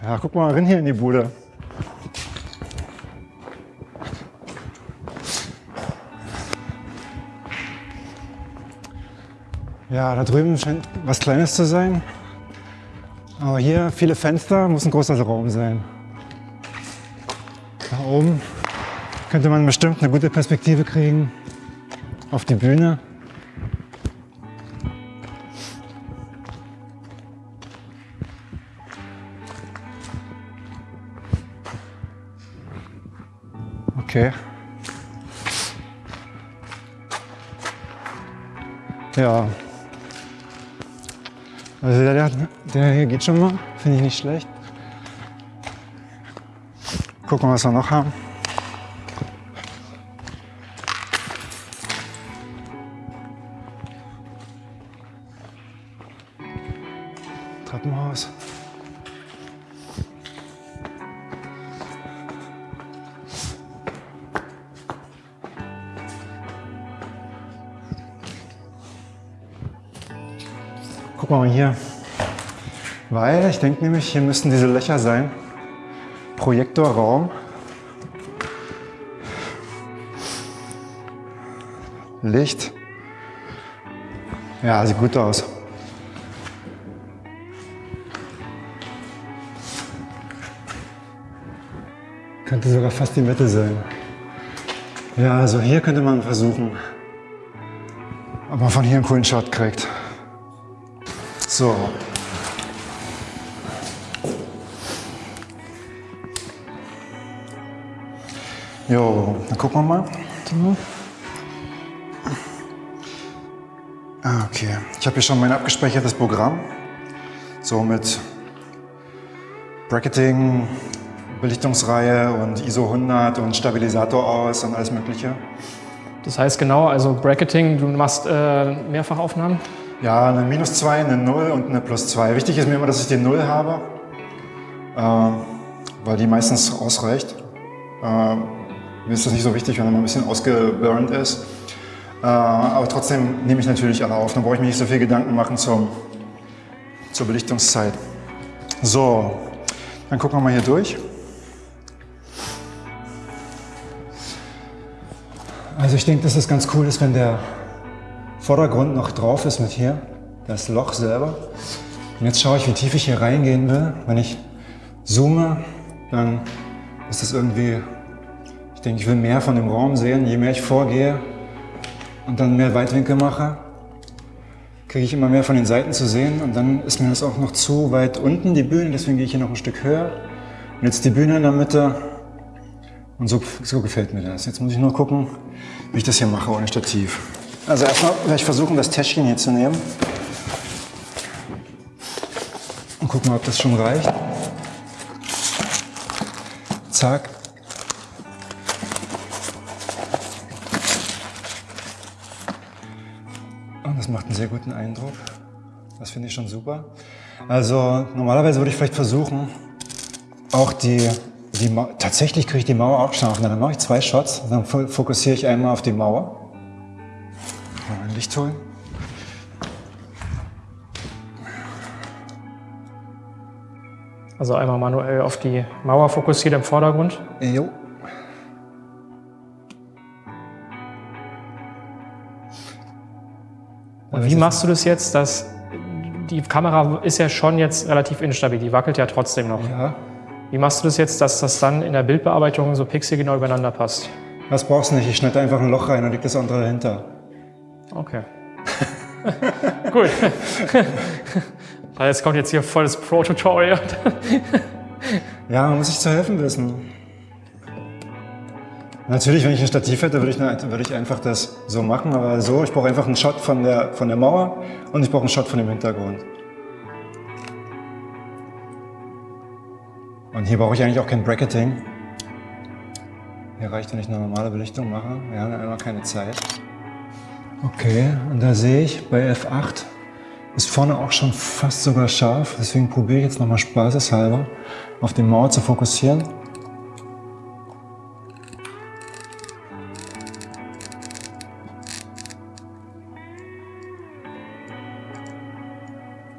Ja, guck mal rein hier in die Bude. Ja, da drüben scheint was Kleines zu sein. Aber hier viele Fenster, muss ein großer Raum sein. Da oben könnte man bestimmt eine gute Perspektive kriegen auf die Bühne. Okay. Ja. Also der, der hier geht schon mal, finde ich nicht schlecht. Gucken, was wir noch haben. Denke nämlich, hier müssten diese Löcher sein. Projektorraum. Licht. Ja, sieht gut aus. Könnte sogar fast die Mitte sein. Ja, also hier könnte man versuchen, ob man von hier einen coolen Shot kriegt. So, Jo, dann gucken wir mal. Ah, okay, ich habe hier schon mein abgespeichertes Programm. So mit Bracketing, Belichtungsreihe und ISO 100 und Stabilisator aus und alles mögliche. Das heißt genau, also Bracketing, du machst äh, Mehrfachaufnahmen? Ja, eine Minus 2, eine 0 und eine Plus 2. Wichtig ist mir immer, dass ich die 0 habe, äh, weil die meistens ausreicht. Äh, mir ist das nicht so wichtig, wenn mal ein bisschen ausgeburnt ist. Äh, aber trotzdem nehme ich natürlich alle auf. Dann brauche ich mir nicht so viel Gedanken machen zum, zur Belichtungszeit. So, dann gucken wir mal hier durch. Also ich denke, dass es ganz cool ist, wenn der Vordergrund noch drauf ist mit hier, das Loch selber. Und jetzt schaue ich, wie tief ich hier reingehen will. Wenn ich zoome, dann ist das irgendwie ich denke, ich will mehr von dem Raum sehen. Je mehr ich vorgehe und dann mehr Weitwinkel mache, kriege ich immer mehr von den Seiten zu sehen. Und dann ist mir das auch noch zu weit unten, die Bühne. Deswegen gehe ich hier noch ein Stück höher. Und jetzt die Bühne in der Mitte. Und so, so gefällt mir das. Jetzt muss ich nur gucken, wie ich das hier mache ohne Stativ. Also erstmal werde ich versuchen, das Täschchen hier zu nehmen. Und gucken, ob das schon reicht. Zack. Das macht einen sehr guten Eindruck. Das finde ich schon super. Also normalerweise würde ich vielleicht versuchen, auch die, die tatsächlich kriege ich die Mauer auch scharf. Dann mache ich zwei Shots, dann fokussiere ich einmal auf die Mauer. Mal ein Licht holen. Also einmal manuell auf die Mauer fokussiert im Vordergrund. Jo. Und wie machst du das jetzt, dass die Kamera ist ja schon jetzt relativ instabil, die wackelt ja trotzdem noch. Ja. Wie machst du das jetzt, dass das dann in der Bildbearbeitung so pixelgenau übereinander passt? Das brauchst du nicht, ich schneide einfach ein Loch rein und leg das andere dahinter. Okay. Gut. jetzt kommt jetzt hier volles Pro-Tutorial. ja, man muss sich zu helfen wissen. Natürlich, wenn ich ein Stativ hätte, würde ich, würde ich einfach das so machen, aber so, ich brauche einfach einen Shot von der, von der Mauer und ich brauche einen Shot von dem Hintergrund. Und hier brauche ich eigentlich auch kein Bracketing. Hier reicht, wenn ich eine normale Belichtung mache. Wir haben immer keine Zeit. Okay, und da sehe ich bei F8 ist vorne auch schon fast sogar scharf. Deswegen probiere ich jetzt nochmal spaßeshalber auf die Mauer zu fokussieren.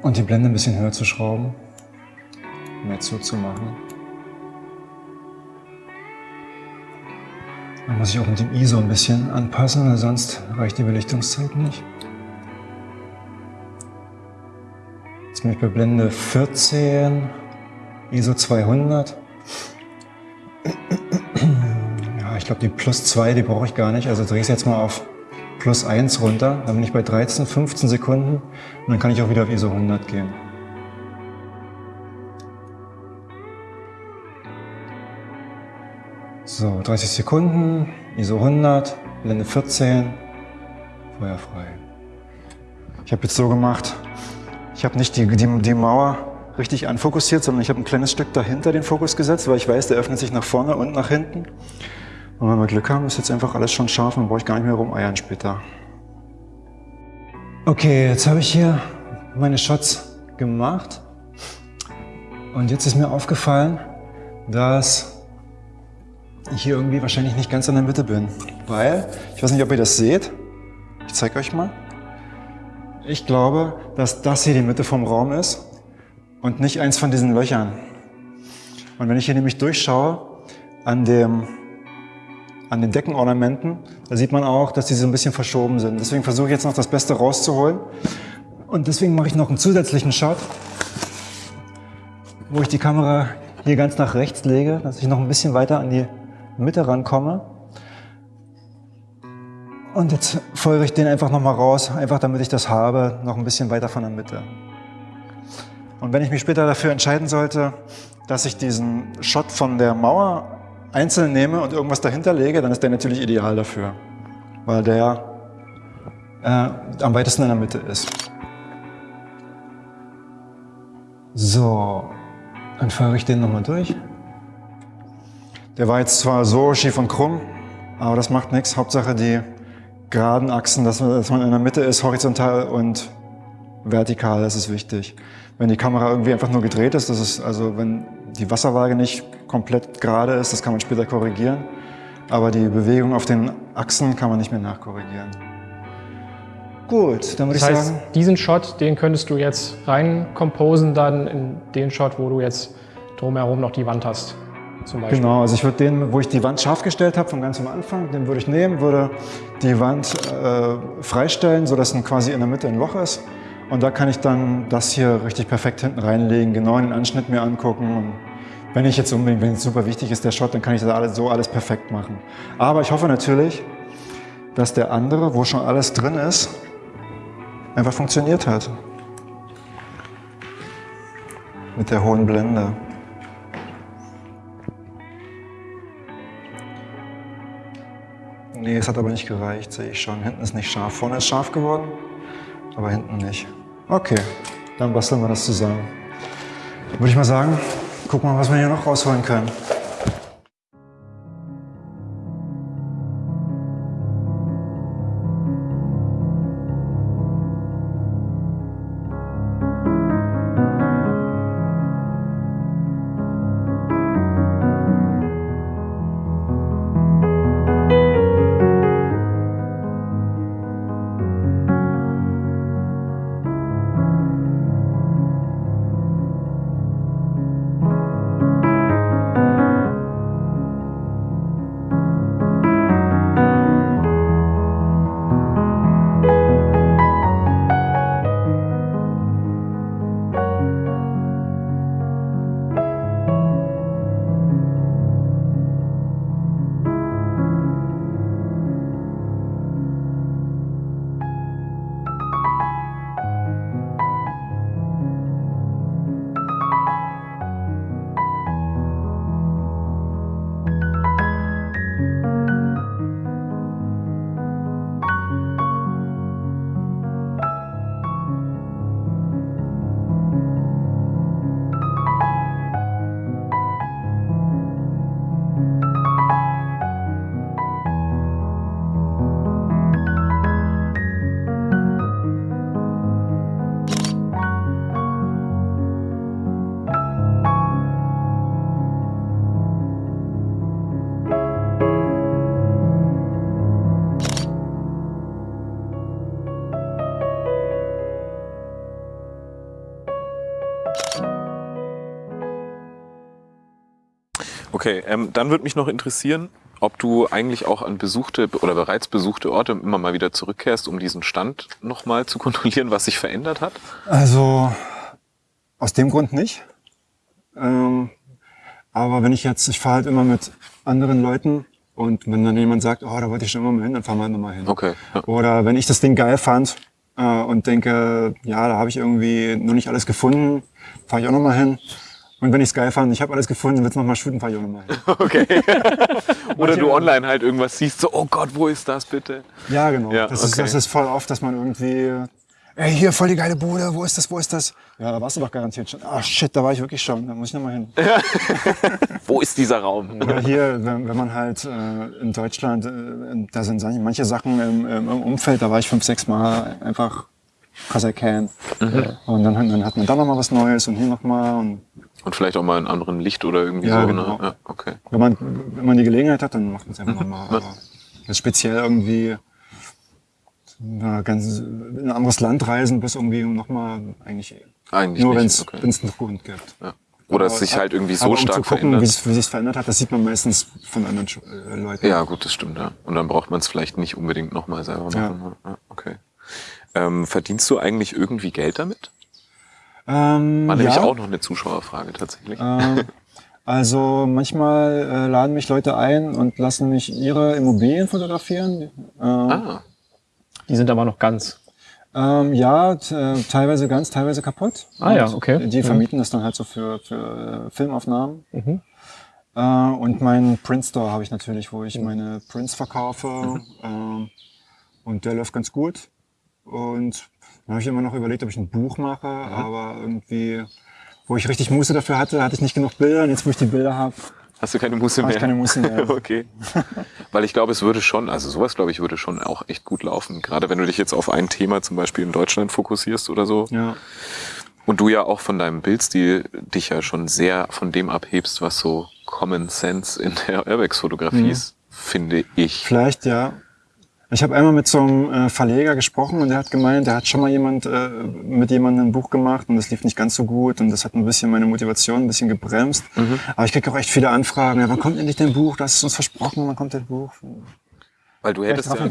Und die Blende ein bisschen höher zu schrauben, mehr zuzumachen. Dann muss ich auch mit dem ISO ein bisschen anpassen, weil sonst reicht die Belichtungszeit nicht. Jetzt bin ich bei Blende 14, ISO 200. Ja, ich glaube die plus 2, die brauche ich gar nicht. Also drehe ich es jetzt mal auf plus 1 runter. Dann bin ich bei 13, 15 Sekunden und dann kann ich auch wieder auf ISO 100 gehen. So, 30 Sekunden, ISO 100, Blende 14, Feuer frei. Ich habe jetzt so gemacht, ich habe nicht die, die, die Mauer richtig anfokussiert, sondern ich habe ein kleines Stück dahinter den Fokus gesetzt, weil ich weiß, der öffnet sich nach vorne und nach hinten. Und wenn wir Glück haben, ist jetzt einfach alles schon scharf und brauche ich gar nicht mehr rumeiern später. Okay, jetzt habe ich hier meine Shots gemacht. Und jetzt ist mir aufgefallen, dass ich hier irgendwie wahrscheinlich nicht ganz in der Mitte bin. Weil, ich weiß nicht, ob ihr das seht. Ich zeige euch mal. Ich glaube, dass das hier die Mitte vom Raum ist und nicht eins von diesen Löchern. Und wenn ich hier nämlich durchschaue an dem an den Deckenornamenten, da sieht man auch, dass die so ein bisschen verschoben sind. Deswegen versuche ich jetzt noch das Beste rauszuholen. Und deswegen mache ich noch einen zusätzlichen Shot, wo ich die Kamera hier ganz nach rechts lege, dass ich noch ein bisschen weiter an die Mitte rankomme. Und jetzt folge ich den einfach nochmal raus, einfach damit ich das habe, noch ein bisschen weiter von der Mitte. Und wenn ich mich später dafür entscheiden sollte, dass ich diesen Shot von der Mauer einzeln nehme und irgendwas dahinter lege, dann ist der natürlich ideal dafür, weil der äh, am weitesten in der Mitte ist. So, dann fahre ich den nochmal durch. Der war jetzt zwar so schief und krumm, aber das macht nichts. Hauptsache die geraden Achsen, dass man in der Mitte ist, horizontal und vertikal, das ist wichtig. Wenn die Kamera irgendwie einfach nur gedreht ist, das ist also wenn die Wasserwaage nicht komplett gerade ist, das kann man später korrigieren. Aber die Bewegung auf den Achsen kann man nicht mehr nachkorrigieren. Gut, dann würde das ich heißt, sagen... diesen Shot, den könntest du jetzt rein composen dann in den Shot, wo du jetzt drumherum noch die Wand hast. Zum Beispiel. Genau, also ich würde den, wo ich die Wand scharf gestellt habe, vom ganz am Anfang, den würde ich nehmen, würde die Wand äh, freistellen, sodass quasi in der Mitte ein Loch ist. Und da kann ich dann das hier richtig perfekt hinten reinlegen, genau den Anschnitt mir angucken. Und wenn ich jetzt unbedingt, wenn es super wichtig ist, der Shot, dann kann ich das alles, so alles perfekt machen. Aber ich hoffe natürlich, dass der andere, wo schon alles drin ist, einfach funktioniert hat. Mit der hohen Blende. Nee, es hat aber nicht gereicht, sehe ich schon. Hinten ist nicht scharf. Vorne ist scharf geworden, aber hinten nicht. Okay, dann basteln wir das zusammen. Würde ich mal sagen, gucken wir mal, was wir hier noch rausholen können. Okay, ähm, dann würde mich noch interessieren, ob du eigentlich auch an besuchte oder bereits besuchte Orte immer mal wieder zurückkehrst, um diesen Stand nochmal zu kontrollieren, was sich verändert hat. Also aus dem Grund nicht. Ähm, aber wenn ich jetzt, ich fahre halt immer mit anderen Leuten und wenn dann jemand sagt, oh, da wollte ich schon immer mal hin, dann fahren wir nochmal hin. Okay. Ja. Oder wenn ich das Ding geil fand äh, und denke, ja, da habe ich irgendwie noch nicht alles gefunden, fahre ich auch nochmal hin. Und wenn ich es geil fand, ich habe alles gefunden, willst du nochmal shooten, auch nochmal hin. Okay. Oder du online halt irgendwas siehst, so, oh Gott, wo ist das bitte? Ja, genau. Ja, das, ist, okay. das ist voll oft, dass man irgendwie, ey, hier, voll die geile Bude, wo ist das, wo ist das? Ja, da warst du doch garantiert schon. Ah, shit, da war ich wirklich schon, da muss ich nochmal hin. Wo ist dieser Raum? Oder hier, wenn, wenn man halt äh, in Deutschland, äh, da sind manche Sachen im, im Umfeld, da war ich fünf, sechs Mal einfach, cause I can. Und dann, dann hat man da nochmal was Neues und hier nochmal. Und Und vielleicht auch mal in anderem Licht oder irgendwie Ja, so. genau. Ne? Ja, okay. wenn man, wenn man die Gelegenheit hat, dann macht man es einfach nochmal. Aber jetzt speziell irgendwie na, ganz, in ein anderes Land reisen, bis irgendwie nochmal eigentlich Eigentlich nur, wenn es Okay. einen Grund gibt. Ja. Oder es sich halt irgendwie so aber um stark zu gucken, verändert. wie es wie sich's verändert hat, das sieht man meistens von anderen äh, Leuten. Ja, gut, das stimmt, ja. Und dann braucht man es vielleicht nicht unbedingt nochmal selber machen. Ja. Ja, okay. Ähm, verdienst du eigentlich irgendwie Geld damit? Ähm, War nämlich ja. auch noch eine Zuschauerfrage tatsächlich. Ähm, also manchmal äh, laden mich Leute ein und lassen mich ihre Immobilien fotografieren. Ähm, ah, Die sind aber noch ganz. ähm, ja, äh, teilweise ganz, teilweise kaputt. Ah ja, Und okay. Die Mhm. vermieten das dann halt so für, für äh, Filmaufnahmen. Mhm. Äh, und meinen Print Store habe ich natürlich, wo Mhm. ich meine Prints verkaufe. Ähm, und der läuft ganz gut. Und dann habe ich immer noch überlegt, ob ich ein Buch mache, aber irgendwie, wo ich richtig Muße dafür hatte, hatte ich nicht genug Bilder. Und jetzt, wo ich die Bilder habe, hast du keine Muße mehr? ich keine Muße mehr. okay. Weil ich glaube, es würde schon, also sowas glaube ich würde schon auch echt gut laufen. Gerade wenn du dich jetzt auf ein Thema zum Beispiel in Deutschland fokussierst oder so. ja. Und du ja auch von deinem Bildstil dich ja schon sehr von dem abhebst, was so Common Sense in der Urbex-Fotografie Mhm. ist, finde ich. Vielleicht, ja. Ich habe einmal mit so einem äh, Verleger gesprochen und der hat gemeint, der hat schon mal jemand äh, mit jemandem ein Buch gemacht und das lief nicht ganz so gut und das hat ein bisschen meine Motivation ein bisschen gebremst. Mhm. Aber ich kriege auch echt viele Anfragen. Ja, wann kommt endlich dein Buch? Du hast es uns versprochen, wann kommt dein Buch? Weil du hättest ja,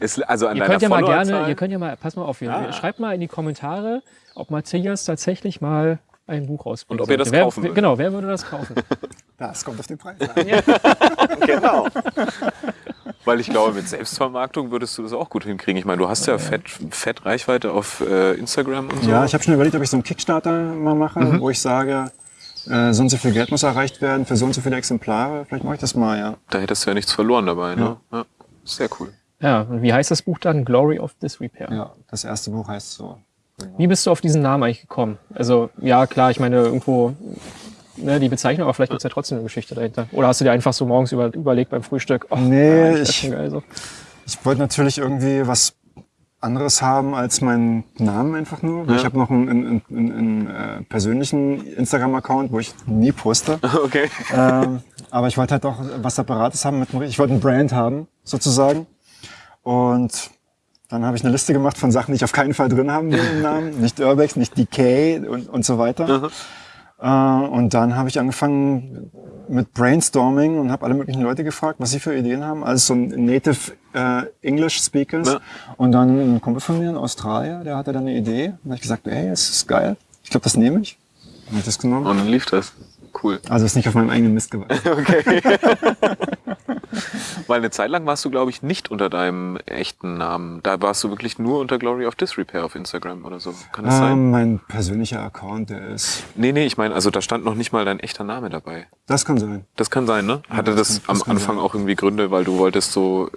es, also an Ihr deiner könnt ja mal gerne, ihr könnt ja mal, pass mal auf, ihr, Ah. schreibt mal in die Kommentare, ob Matthias tatsächlich mal ein Buch rausbringt. Und ob ihr das wer, kaufen würdet. Genau, wer würde das kaufen? Das kommt auf den Preis an. Genau. Weil ich glaube, mit Selbstvermarktung würdest du das auch gut hinkriegen. Ich meine, du hast ja fett, fett Reichweite auf äh, Instagram und so. Ja, ich habe schon überlegt, ob ich so einen Kickstarter mal mache, Mhm. wo ich sage, äh, so und so viel Geld muss erreicht werden für so und so viele Exemplare. Vielleicht mache ich das mal, ja. Da hättest du ja nichts verloren dabei. Ne? Ja. Sehr cool. Ja, und wie heißt das Buch dann? Glory of Disrepair. Ja, das erste Buch heißt so. Wie bist du auf diesen Namen eigentlich gekommen? Also, ja, klar, ich meine, irgendwo ne, die Bezeichnung, aber vielleicht gibt's ja trotzdem eine Geschichte dahinter. Oder hast du dir einfach so morgens über, überlegt beim Frühstück? Oh, Nee, wär's ich- so. Ich wollte natürlich irgendwie was anderes haben als meinen Namen einfach nur. Ja. Ich habe noch einen, einen, einen, einen äh, persönlichen Instagram-Account, wo ich nie poste. Okay. ähm, aber ich wollte halt auch was Separates haben. Mit, ich wollte ein Brand haben, sozusagen. Und dann habe ich eine Liste gemacht von Sachen, die ich auf keinen Fall drin haben will im Namen. Nicht Urbex, nicht Decay und, und so weiter. Äh, und dann habe ich angefangen mit Brainstorming und habe alle möglichen Leute gefragt, was sie für Ideen haben. Also so ein Native äh, English Speakers. Ja. Und dann ein Kumpel von mir in Australien, der hatte dann eine Idee. Und dann habe ich gesagt, ey, das ist geil. Ich glaube, das nehme ich. Habe ich das genommen. Und dann lief das. Cool. Also ist nicht auf meinem eigenen Mist gewachsen. Okay. Weil eine Zeit lang warst du, glaube ich, nicht unter deinem echten Namen. Da warst du wirklich nur unter Glory of Disrepair auf Instagram oder so. Kann das sein? Ähm, mein persönlicher Account, der ist. Nee, nee, ich meine, also da stand noch nicht mal dein echter Name dabei. Das kann sein. Das kann sein, ne? Hatte das das, kann- das am Anfang sein. auch irgendwie Gründe, weil du wolltest so,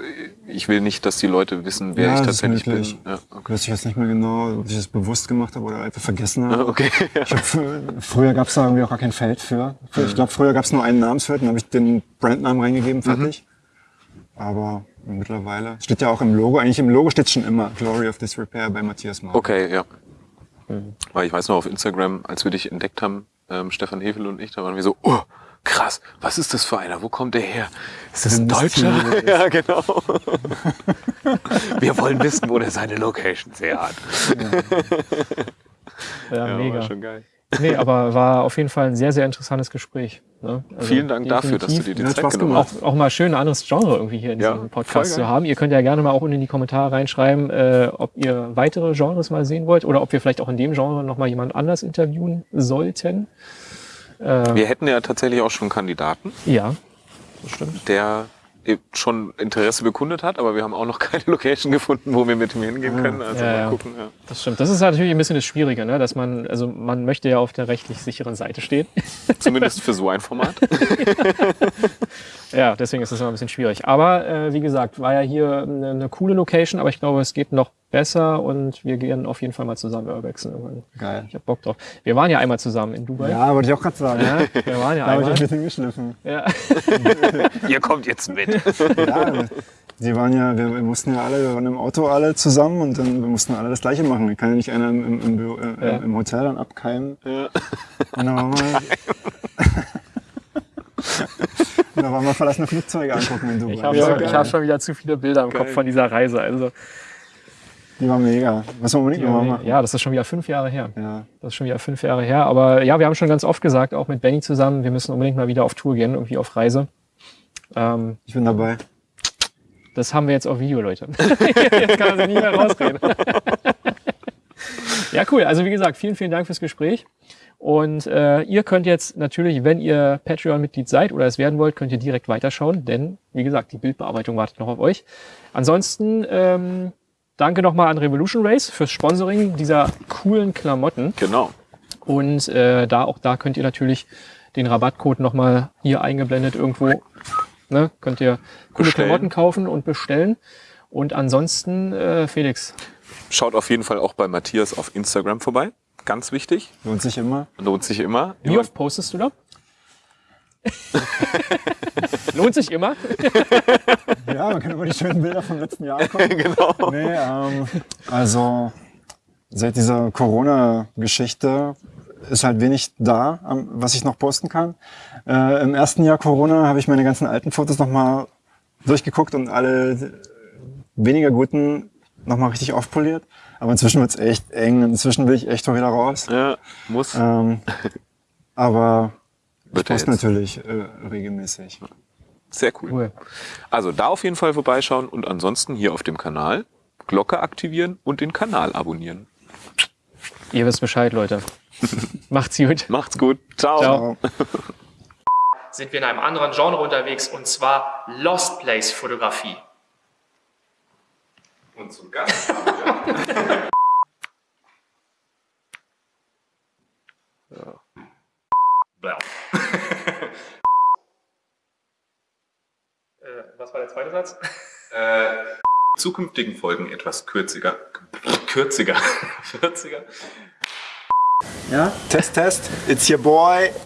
ich will nicht, dass die Leute wissen, wer Ja, ich tatsächlich bin. Ja, okay. Weiß ich jetzt nicht mehr genau, ob ich das bewusst gemacht habe oder einfach vergessen habe. Ah, okay. Hab, fr- früher gab es da irgendwie auch gar kein Feld für. Ich glaube, früher gab es nur einen Namensfeld, dann habe ich den Brandnamen reingegeben, fertig. Aber mittlerweile steht ja auch im Logo, eigentlich im Logo steht schon immer Glory of Disrepair bei Matthias Mark. Okay, ja. Weil ich weiß noch, auf Instagram, als wir dich entdeckt haben, ähm, Stefan Hefel und ich, da waren wir so, oh, krass, was ist das für einer? Wo kommt der her? Ist das ein Deutscher? Ja, genau. wir wollen wissen, wo der seine Locations her hat. Ja, Ja, mega. war schon geil. Nee, aber war auf jeden Fall ein sehr, sehr interessantes Gespräch. Ne? Also Vielen Dank dafür, dass du dir die Zeit genommen hast. Auch, auch mal schön ein anderes Genre irgendwie hier in ja, diesem Podcast zu haben. Ihr könnt ja gerne mal auch unten in die Kommentare reinschreiben, äh, ob ihr weitere Genres mal sehen wollt oder ob wir vielleicht auch in dem Genre nochmal jemand anders interviewen sollten. Äh, wir hätten ja tatsächlich auch schon Kandidaten. Ja, das stimmt. Der schon Interesse bekundet hat, aber wir haben auch noch keine Location gefunden, wo wir mit ihm hingehen können. Also ja, mal gucken. Ja. Das stimmt. Das ist natürlich ein bisschen das Schwierige, ne? dass man, also man möchte ja auf der rechtlich sicheren Seite stehen. Zumindest für so ein Format. ja, deswegen ist das immer ein bisschen schwierig. Aber äh, wie gesagt, war ja hier eine, eine coole Location, aber ich glaube, es geht noch besser und wir gehen auf jeden Fall mal zusammen Urbexen irgendwann. Geil. Ich hab Bock drauf. Wir waren ja einmal zusammen in Dubai. Ja, wollte ich auch gerade sagen. Ja, wir waren ja da einmal. Da ich ein bisschen geschliffen. Ja. Ihr kommt jetzt mit. ja, die waren ja, wir, wir, mussten ja alle, wir waren im Auto alle zusammen und dann wir mussten alle das Gleiche machen. Wir kann ja nicht einer im, im, im, äh, ja. im Hotel dann abkeimen. Ja. Und dann waren wir, und dann waren wir verlassene Flugzeuge angucken in Dubai. Ich habe ja, hab schon wieder zu viele Bilder im Geil. Kopf von dieser Reise. Also die war mega. Was wir unbedingt nochmal machen. Ja, das ist schon wieder fünf Jahre her. Ja. Das ist schon wieder fünf Jahre her. Aber ja, wir haben schon ganz oft gesagt, auch mit Benny zusammen, wir müssen unbedingt mal wieder auf Tour gehen, irgendwie auf Reise. Ähm, ich bin dabei. Das haben wir jetzt auf Video, Leute. jetzt kann er sich nicht mehr rausreden. ja, cool. Also wie gesagt, vielen, vielen Dank fürs Gespräch. Und äh, ihr könnt jetzt natürlich, wenn ihr Patreon-Mitglied seid oder es werden wollt, könnt ihr direkt weiterschauen, denn wie gesagt, die Bildbearbeitung wartet noch auf euch. Ansonsten ähm, Danke nochmal an Revolution Race fürs Sponsoring dieser coolen Klamotten. Genau. Und äh, da auch da könnt ihr natürlich den Rabattcode nochmal hier eingeblendet irgendwo. Ne, könnt ihr coole bestellen. Klamotten kaufen und bestellen. Und ansonsten, äh, Felix. Schaut auf jeden Fall auch bei Matthias auf Instagram vorbei. Ganz wichtig. Lohnt sich immer. Lohnt sich immer. Wie oft postest du da? Lohnt sich immer. ja, man kann über die schönen Bilder vom letzten Jahr gucken. genau. Nee, ähm, also seit dieser Corona-Geschichte ist halt wenig da, was ich noch posten kann. Äh, Im ersten Jahr Corona habe ich meine ganzen alten Fotos nochmal durchgeguckt und alle weniger guten nochmal richtig aufpoliert. Aber inzwischen wird's echt eng. Inzwischen will ich echt auch wieder raus. Ja, muss. Ähm, aber ich poste natürlich äh, regelmäßig. Sehr cool. cool. Also da auf jeden Fall vorbeischauen und ansonsten hier auf dem Kanal Glocke aktivieren und den Kanal abonnieren. Ihr wisst Bescheid, Leute. Macht's gut. Macht's gut. Ciao. Ciao. Sind wir in einem anderen Genre unterwegs und zwar Lost Place Fotografie. Und zu Gast haben wir ja. Blau. Äh, was war der zweite Satz? Äh, zukünftigen Folgen etwas kürziger. Kürziger. Kürziger. Ja? Test, Test. It's your boy.